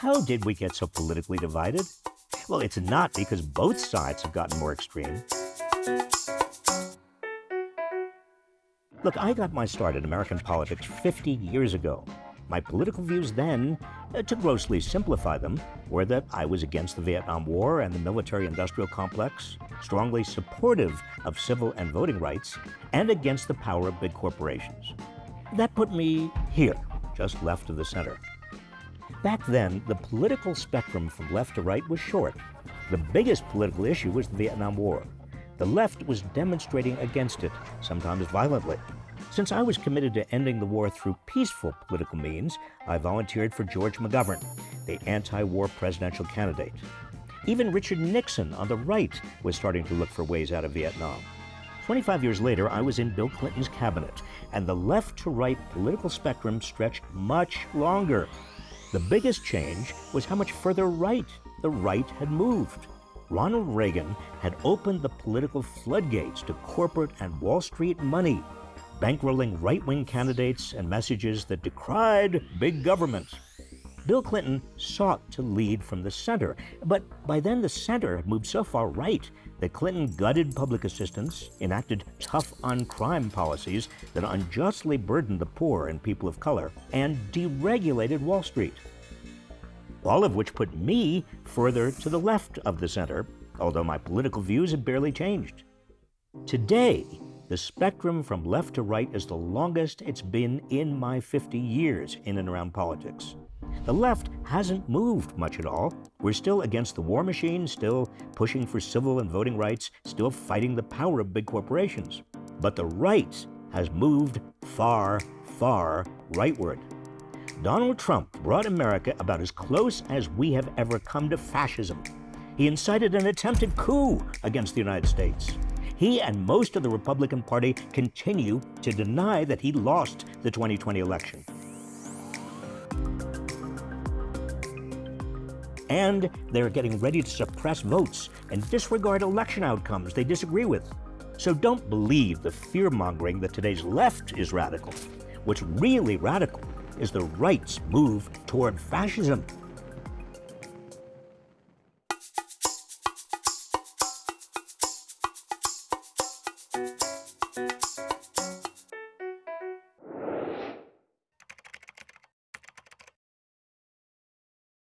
How did we get so politically divided? Well, it's not because both sides have gotten more extreme. Look, I got my start in American politics 50 years ago. My political views then, uh, to grossly simplify them, were that I was against the Vietnam War and the military industrial complex, strongly supportive of civil and voting rights, and against the power of big corporations. That put me here, just left of the center. Back then, the political spectrum from left to right was short. The biggest political issue was the Vietnam War. The left was demonstrating against it, sometimes violently. Since I was committed to ending the war through peaceful political means, I volunteered for George McGovern, the anti war presidential candidate. Even Richard Nixon on the right was starting to look for ways out of Vietnam. 25 years later, I was in Bill Clinton's cabinet, and the left to right political spectrum stretched much longer. The biggest change was how much further right the right had moved. Ronald Reagan had opened the political floodgates to corporate and Wall Street money, bankrolling right wing candidates and messages that decried big government. Bill Clinton sought to lead from the center, but by then the center had moved so far right that Clinton gutted public assistance, enacted tough on crime policies that unjustly burdened the poor and people of color, and deregulated Wall Street all of which put me further to the left of the center, although my political views had barely changed. Today, the spectrum from left to right is the longest it's been in my 50 years in and around politics. The left hasn't moved much at all. We're still against the war machine, still pushing for civil and voting rights, still fighting the power of big corporations. But the right has moved far, far rightward. Donald Trump brought America about as close as we have ever come to fascism. He incited an attempted coup against the United States. He and most of the Republican Party continue to deny that he lost the 2020 election. And they're getting ready to suppress votes and disregard election outcomes they disagree with. So don't believe the fear mongering that today's left is radical. What's really radical is the right's move toward fascism.